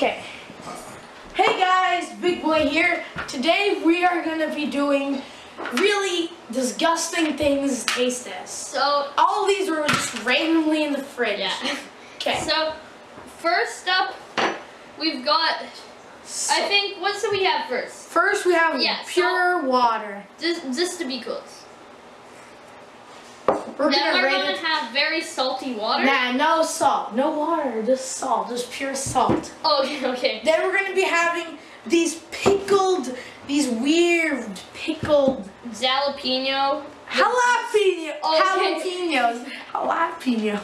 Okay. Hey guys, Big Boy here. Today we are gonna be doing really disgusting things taste test. So, All of these were just randomly in the fridge. yeah. Okay. So, first up, we've got, I think, what do we have first? First we have Yeah, pure water. Just, just to be close. We're then gonna we're gonna have very salty water. Nah, no salt, no water, just salt, just pure salt. Oh, okay, okay. Then we're gonna be having these pickled, these weird pickled Jalapeno. jalapeno, Okay. jalapenos, jalapeno.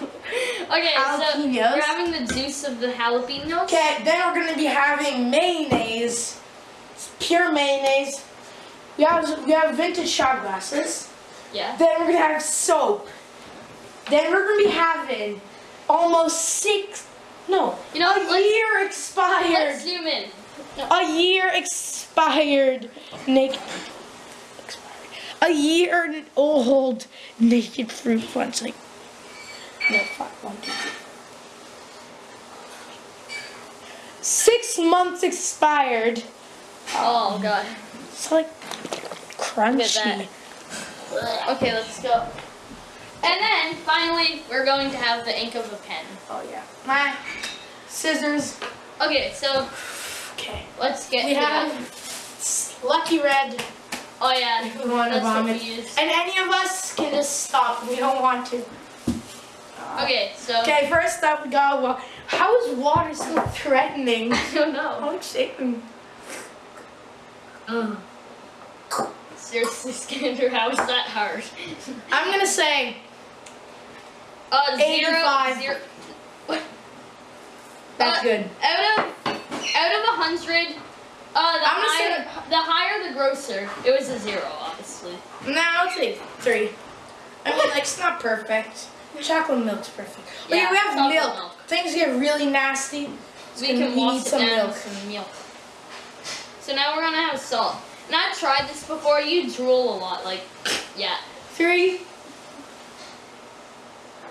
Okay, so we're having the juice of the jalapenos. Okay, then we're gonna be having mayonnaise, pure mayonnaise. We have we have vintage shot glasses. Yeah. Then we're gonna have soap. Then we're gonna be having almost six, no, You know, a year expired, Let's zoom in. a year expired naked, expired, a year old naked fruit punch. Like, no, five, one, two, three. Six months expired. Oh god. It's like crunchy. Okay, let's go. And then finally, we're going to have the ink of a pen. Oh yeah. My scissors. Okay, so Okay. let's get We have that. Lucky Red. Oh yeah, If we want to vomit. And any of us can just stop. We don't want to. Uh, okay, so Okay, first up we got wa- How is water so threatening? I don't know. How shaking. Ugh. Seriously, Skander, how is that hard? I'm gonna say Uh, zero, 85. zero. that's Uh, good. Out of out of a hundred, uh, the I'm gonna say higher the higher the grosser. It was a zero, obviously. No, I'll say three. I mean, like it's not perfect. Chocolate milk's perfect. Okay, Yeah, we have milk. milk. Things get really nasty. We can we need some milk. some milk. So now we're gonna have salt. And I've tried this before. You drool a lot, like yeah. Three.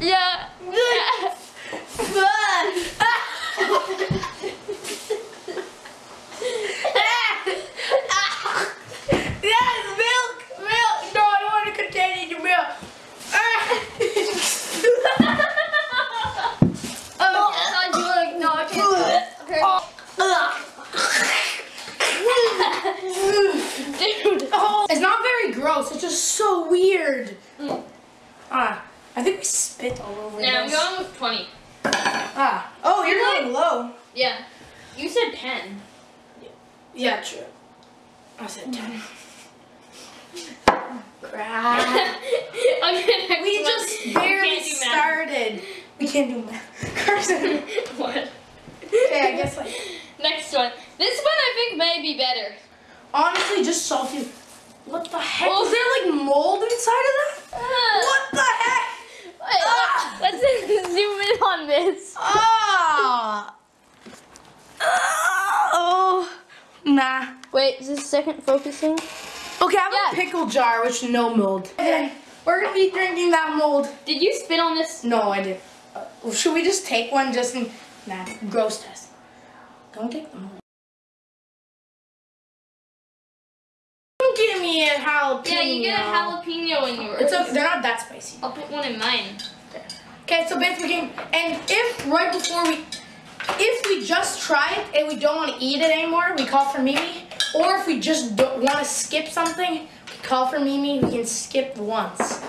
Yeah. Yes, milk, milk. No, I don't want to contain any milk. Oh, God, you like no, I can't. Okay. Dude. Oh, it's not very gross. It's just so weird. Mm. Ah, I think we spit all over Now I'm this. going with 20. Ah, oh, you're going low. Yeah. You said 10. Yeah, true. I said ten. Crap. okay, We one. just barely can't do math. started. We can't do math. Carson. what? Okay, I guess like Next one. This one I think may be better. honestly, just salty. What the heck? Oh. Is there like mold inside of that? What the heck? Wait, Ah. let's zoom in on this. Ah. Oh. Nah. Wait, is this second focusing? Okay, I have Yeah. a pickle jar with no mold. Okay, we're gonna be drinking that mold. Did you spit on this? No, I didn't. Uh, should we just take one just in? Nah, gross test. Don't take the mold. Don't give me a jalapeno. Yeah, you get a jalapeno in yours. It's okay. They're not that spicy. I'll put one in mine. Okay, so basically, and if right before we, if we just try it and we don't want to eat it anymore, we call for Mimi. Or if we just don't want to skip something, we call for Mimi. We can skip once.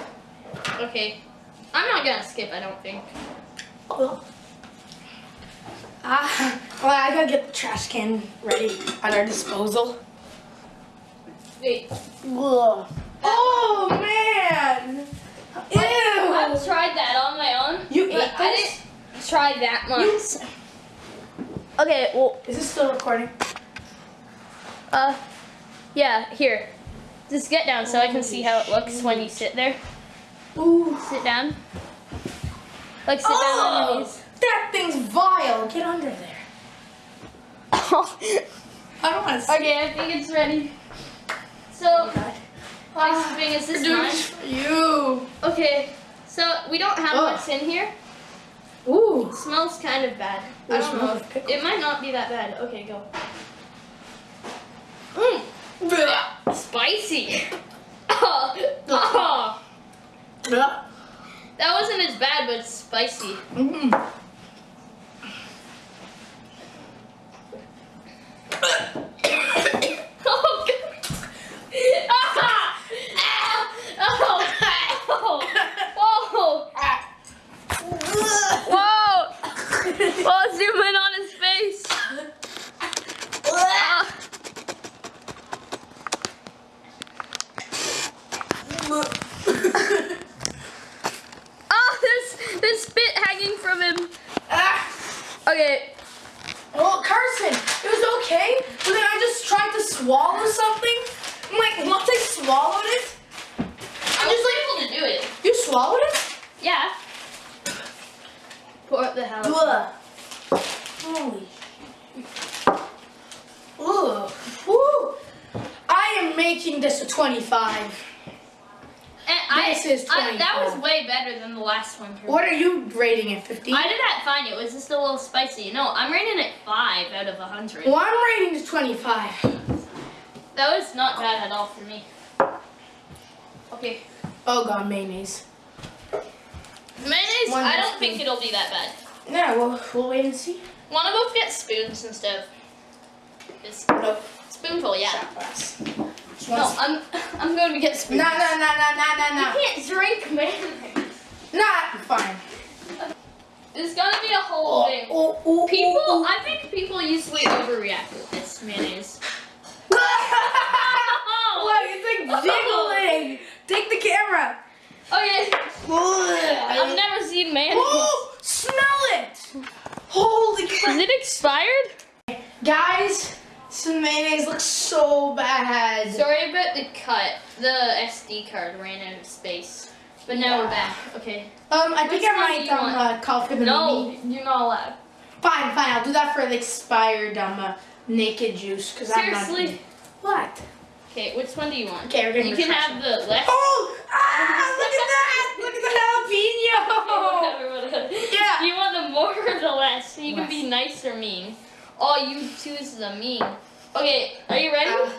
Okay. I'm not gonna skip, I don't think. Ah, well, I gotta get the trash can ready at our disposal. Wait. Ugh. Oh man! Ew! I've tried that on my own. You ate I this? didn't try that much. You- Okay, well, Is this still recording? uh, yeah, here. Just get down so I can see how it looks when you sit there. Ooh. Sit down. Like, sit down on your knees. That thing's vile. Get under there. I don't want to. Okay, I think it's ready. So, last thing is this mine. for you. Okay, so we don't have what's in here. Ooh. It smells kind of bad. I It don't know. It might not be that bad. Okay, go. Mmm, spicy. Oh, oh. Yeah. That wasn't as bad, but it's spicy. Mm. Oh, God. Ah! Ah! Oh! Oh! Oh! Whoa! Whoa, zoom in on his face. Ah. Oh, there's, there's spit hanging from him. Ah. Okay, Well, Carson, it was okay, but then I just tried to swallow something. I'm like, once I swallowed it, I'm just able to do it. you swallowed it? Yeah. Pour up the house. Ugh. Holy shit. Ugh. Woo. I am making this a 25. And This I, is I, that was 24. way better than the last one. for What me. are you rating it, 50? I did that fine. It was just a little spicy. No, I'm rating it five out of a hundred. Well, I'm rating it 25. That was not bad at all for me. Okay, Oh god, mayonnaise. mayonnaise. One I don't think it'll be that bad. No, Yeah, well, we'll wait and see. Want to both get spoons instead of this Nope. spoonful? Yeah. Shot glass. No, I'm I'm going to get spoons. No, no, no, no, no, no, no. You can't drink mayonnaise. Not fine. It's gonna be a whole Oh, thing. oh, oh, oh People, oh, I think people usually overreact with this mayonnaise. Look, it's like oh. jiggling. Take the camera. Okay, I've never seen mayonnaise. Oh, smell it. Holy crap. Is it expired? Guys, some mayonnaise looks so bad. Sorry about the cut. The SD card ran out of space. But now we're back. Okay. Um, I think I might um uh, call for the No, you're not allowed. Fine, fine. I'll do that for the expired um uh, naked juice because I'm not. Seriously? What? Okay, which one do you want? Okay, we're gonna You can have the left. Oh! Ah! Look at that! Look at the jalapeno! Whatever, whatever. Yeah. Do you want the more or the less? You can be nice or mean. Oh, you choose the mean. Okay, are you ready? Uh,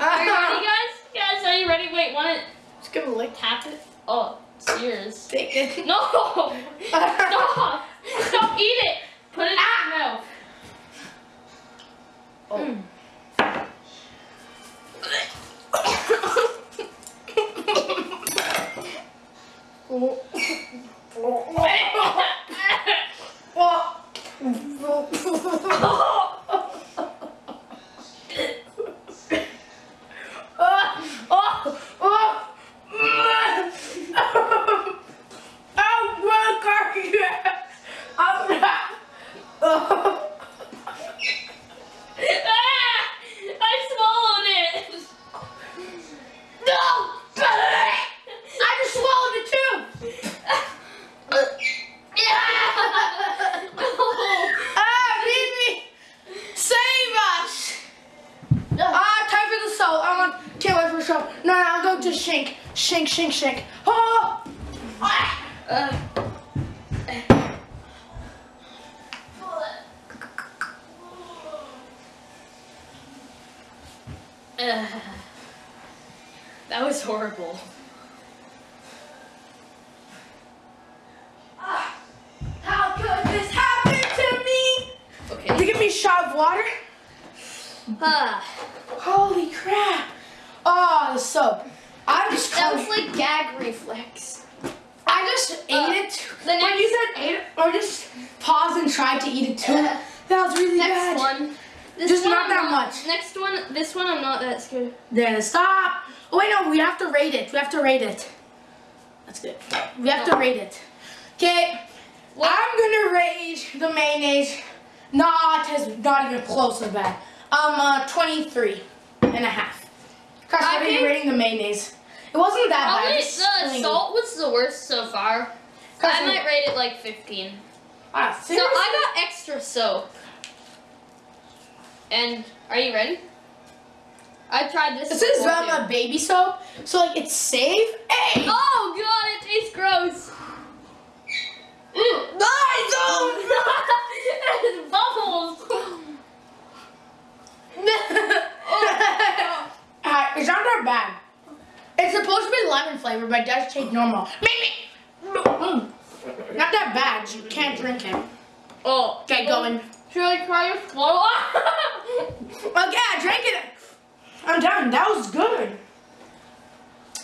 Are you ready, guys? Guys, are you ready? Wait, want to Just gonna lick. tap it? Oh, it's yours. Take it. No! Stop! Stop! Eat it! Put it in your mouth. Oh. Ah! that was horrible. Ah! How could this happen to me? Okay. They give me a shot of water. Ah, Holy crap! Oh, the soap. I just that was like gag reflex. I just ate Uh, it. the next when you said ate it, or just paused and tried to eat it too. Uh, that was really Next bad. one. This Just not that much. Next one, this one I'm not that scared. Then stop. Oh wait, no, we have to rate it. We have to rate it. That's good. We have to rate it. Okay. I'm gonna rate the mayonnaise. Not as not even close to bad. Um, uh, 23 and a half. Gosh, I think- rating the mayonnaise? It wasn't that Probably bad. the salt was the worst so far. I might rate it like 15. Ah, So? I got extra soap. And are you ready? I tried this. This is um, baby soap, so like it's safe. Hey! Oh god, it tastes gross. Mm. I it's bubbles. don't. Uh, it's not that bad. It's supposed to be lemon flavor, but it does taste normal. Mm. Not that bad. You can't drink it. Oh, Okay, going. Should I try to Okay, I drank it. I'm done. That was good.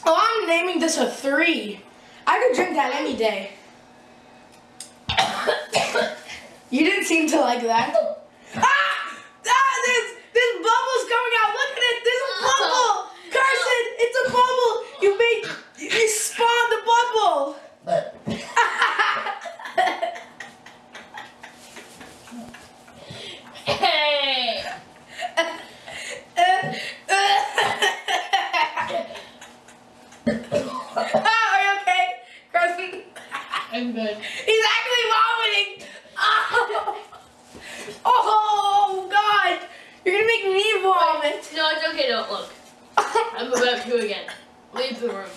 Oh, I'm naming this a three. I could drink that any day. You didn't seem to like that. Ah! Ah! There's, there's bubbles coming out. Look at it. There's a bubble. Carson, it's a bubble. You made, you spawned the bubble. hey. ah, are you okay, Carson? I'm good. He's actually vomiting. Oh, oh God! You're gonna make me vomit. No, it's okay. Don't look. I'm about to again. Leave the room.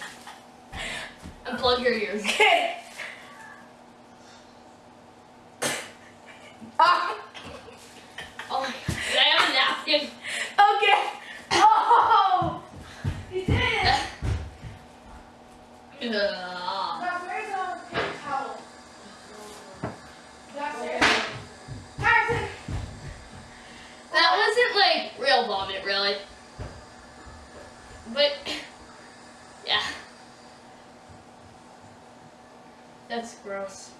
Unplug your ears. Okay. Ah, Oh, can I have a napkin? okay. Oh, you did it. Ugh. Now, where's the paper towel? Downstairs. Carson. That wasn't like real vomit, really. But yeah, gross.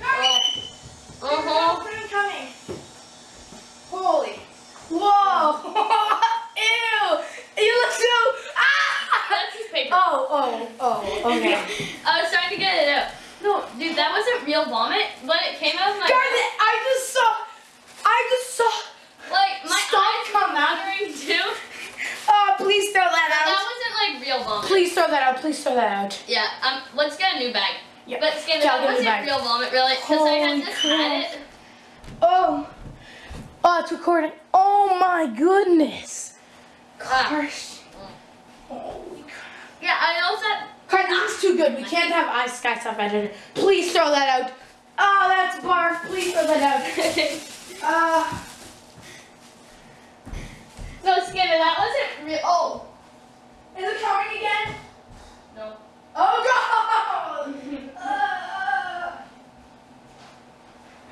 Carson. Uh huh. There's coming. Holy. Whoa. Ew. You look so. Ah. That's just paper. Oh, oh, oh, okay. I was trying to get it out. No, dude, that wasn't real vomit, but it came out of my Darn it, I just saw. I just saw. like my Stop eyes come were out. watering too. Oh, please throw that That out. wasn't like real vomit. Please throw that out. Please throw that out. Yeah, um, let's get a new bag. Yeah. But Skinner, Yeah, I'll that get a new wasn't bag. real vomit, really, because I had just crap. had it. Oh. Oh, it's recording. Oh my goodness. Ah. Gosh. Holy crap. Yeah, I that. Carson, this is too good. We can't have ice sky stuff edited. Please throw that out. Oh, that's barf. Please throw that out. Uh, no, Skinner, that wasn't real. Oh. is it coming again? No. Oh God! Uh,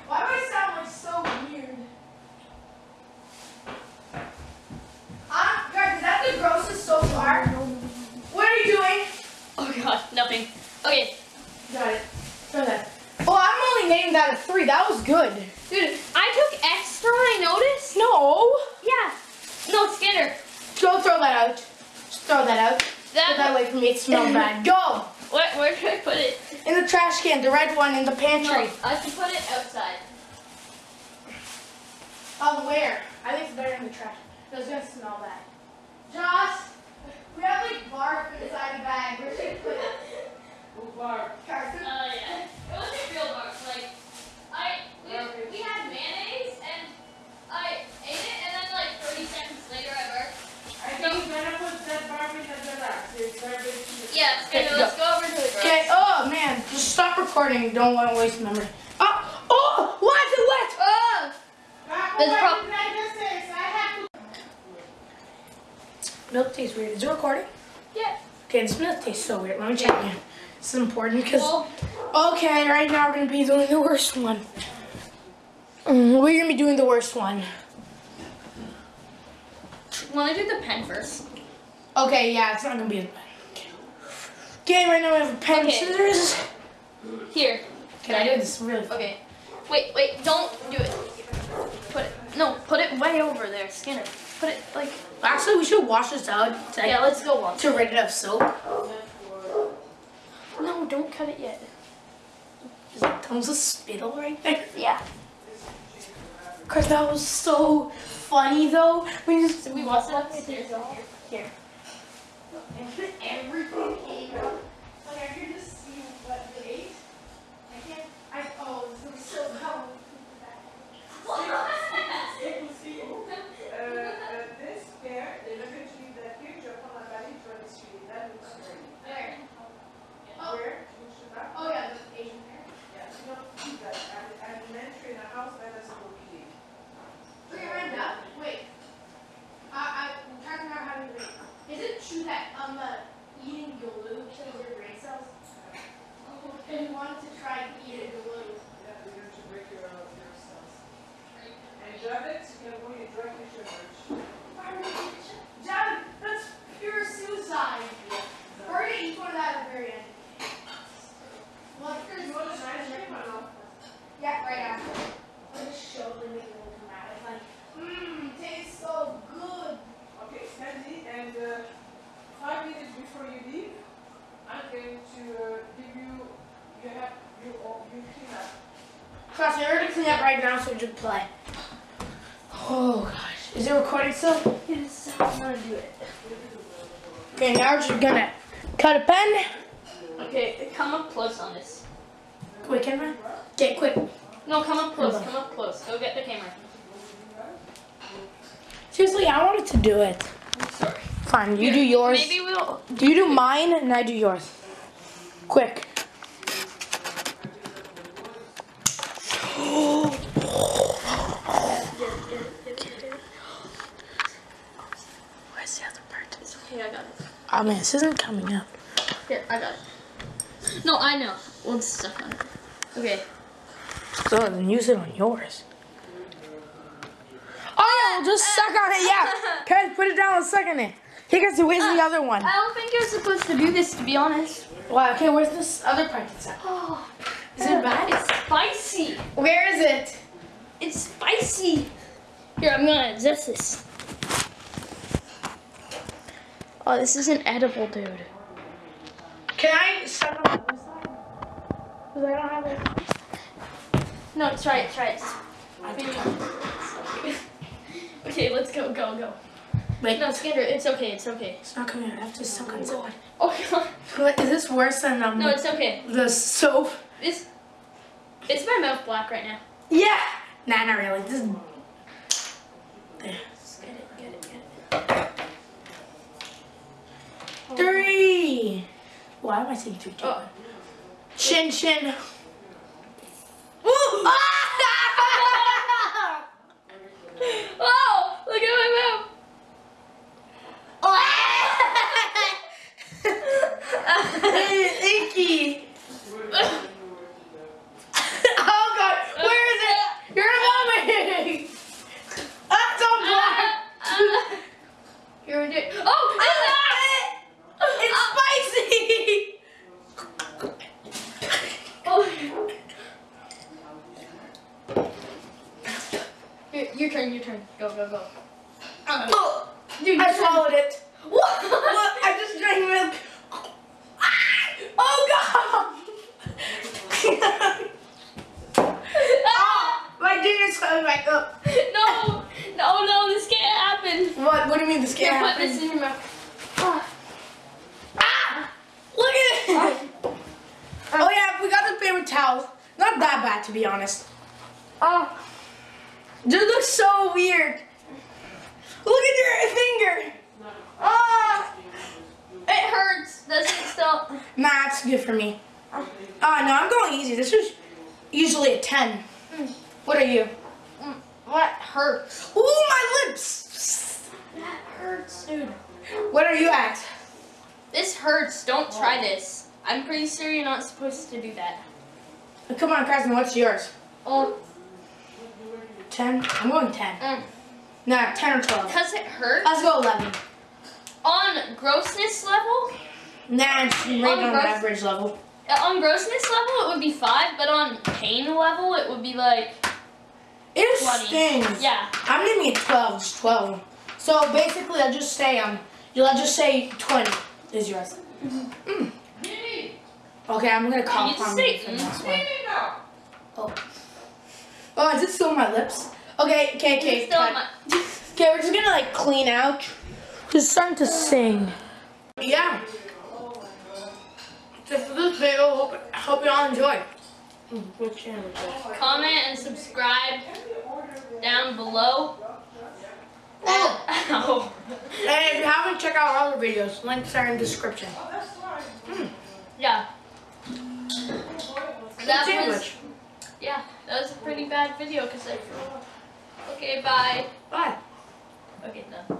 why do I sound like so weird? Ah, guys, is that the grossest so far? What are you doing? Oh god, nothing. Okay, Got it. Throw that. Oh, I'm only naming that a three. That was good. dude, I took extra. I noticed. No. Yeah. No, Skinner. Don't throw that out. Just throw that out. That. Get that away from me. It smells bad. Go. Where, where should I put it? In the trash can, the red one in the No, pantry. I should put it outside. Um, where? I think it's better in the trash. No, it's gonna smell bad. Josh, we have like barf inside the bag. Where should we put it? Carson? Uh, yeah. It wasn't real barf. Like, I we, we had mayonnaise and I ate it, and then like 30 seconds later I burped. I think you're gonna put that barf in the garage. It's very. Yeah, Okay, let's go over to the garage. Okay, oh man, just stop recording. Don't want to waste memory. Oh, oh, why is it wet? Oh! There's prob- did I just say? So I have to Milk tastes weird. Is it recording? Yeah. Okay, this milk tastes so weird. Let me check again. This is important because. Well, Okay, right now we're gonna be doing the worst one. Mm, we're gonna be doing the worst one. want to do the pen first? Okay, yeah, it's not gonna be as bad. Okay, right now we have a pen and Okay. scissors. Here. Can I do this really? Okay. Wait, wait, don't do it. Put it. No, put it way over there, Skinner. Put it like. Actually, we should wash this out to, Yeah, let's go once. to rid it of soap. No, don't cut it yet. Is that tons of spittle right there? Yeah. Cause that was so funny though. We just So we want that upstairs. Here. everything came out. Like I could just see what you ate. I can't. I oh, this looks so how. Uh, uh, this pair, they're not going to leave that picture upon my body for the street. That looks great. There. Oh. Where? Which is that? Oh yeah, the Asian hair. Yeah, you don't keep that. I'm, I'm elementary in a house that doesn't go eating. Wait, Brenda. Wait. I I'm trying to figure out how to read. Is it true that um uh, eating glue kills your brain cells? And you wanted to try eating glue. Yeah, they're going to break your, uh, your cells. And diabetes, you can go in directly to merge. Dad, that's pure suicide. We're gonna eat one of that at the very end. Well, if there's You want an ice cream or no? Yeah, right after. I'll just show them it will come out. It's like, mmm, tastes so good. Okay, Sandy, and uh, five minutes before you leave, I'm going to uh, give you, you have, you, all- you clean up. Trust me, we're gonna clean up right now so we just play. Oh gosh. Is it recording still? Yes, I'm gonna do it. Okay, now we're just gonna cut a pen. Okay, come up close on this. Quick, camera. Okay, quick. No, come up close. Come up close. Go get the camera. Seriously, I wanted to do it. I'm sorry. Fine, you do yours. Maybe we'll. Do You do mine and I do yours. Quick. Where's the other part? It's okay. I got it. Oh man, this isn't coming up. Here, I got it. No, I know. Just stuff on it. Okay. So then use it on yours. Oh yeah, we'll just suck on it. Yeah. Okay, put it down and suck on it. Hey guys, where's the uh, other one? I don't think you're supposed to do this, to be honest. Wow. Okay, where's this other part at? Oh, Is it bad? It's spicy. Where is it? It's spicy. Here, I'm gonna adjust this. Oh, this is an edible, dude. Can I suck on this side? Because I don't have it. No, try it, try it. Okay, let's go, go, go. Wait, No, Skander, it's okay, it's okay. it's not coming out. I have to suck on someone. Oh, God. What, is this worse than um, No, it's okay. the soap? It's, it's my mouth black right now. Yeah. Nah, not really. This is... There. Just get it, get it, get it. Three. Why am I saying? Two, Oh. Chin, chin. Ooh. Ah! Oh, look at my mouth. Icky. oh god, where is it? You're vomiting. That's so black. Here we do. Oh, It's spicy. oh. Your, your turn, your turn. Go, go, go. Oh, dude, I swallowed it. What? What? I just drank milk. Ah! Oh god. Ah, my dinner's coming back up. No, no, no, this can't happen. What? What do you mean this Here, can't put happen? this in your mouth. Ah. Ah! Look at it! oh yeah, we got the paper towel. Not that bad to be honest. Oh. This looks so weird. Look at your finger. Ah. It hurts. Does it still? Nah, it's good for me. Ah, no, I'm going easy. This was usually a 10. What are you? Mm, What hurts? Ooh, my lips. That hurts, dude. What are you at? This hurts. Don't try this. I'm pretty sure you're not supposed to do that. Come on, Carson, what's yours? Oh, 10? I'm going 10. mm. Nah, 10 or 12. because it hurts. Let's go 11. On grossness level, Nah, it's right On on average level. on grossness level, it would be five, but on pain level, it would be like It 20. stings. Yeah. I'm giving it 12. It's 12. So basically, I'll just say um, you'll just say 20 is yours. Mm. Okay, I'm gonna call need to Palm say for the mm. next one. now. Oh, is it still on my lips? Okay, okay, okay. Still cut. my- Okay, we're just gonna like clean out. Just starting to sing. Yeah. So for this video, hope, hope you all enjoy. Mm, What channel is this? Comment and subscribe down below. Oh. oh. And if you haven't, check out our other videos. Links are in the description. Oh, that's. Yeah. That was, sandwich. yeah, that was a pretty bad video because I. Okay, bye. Bye. Okay, done.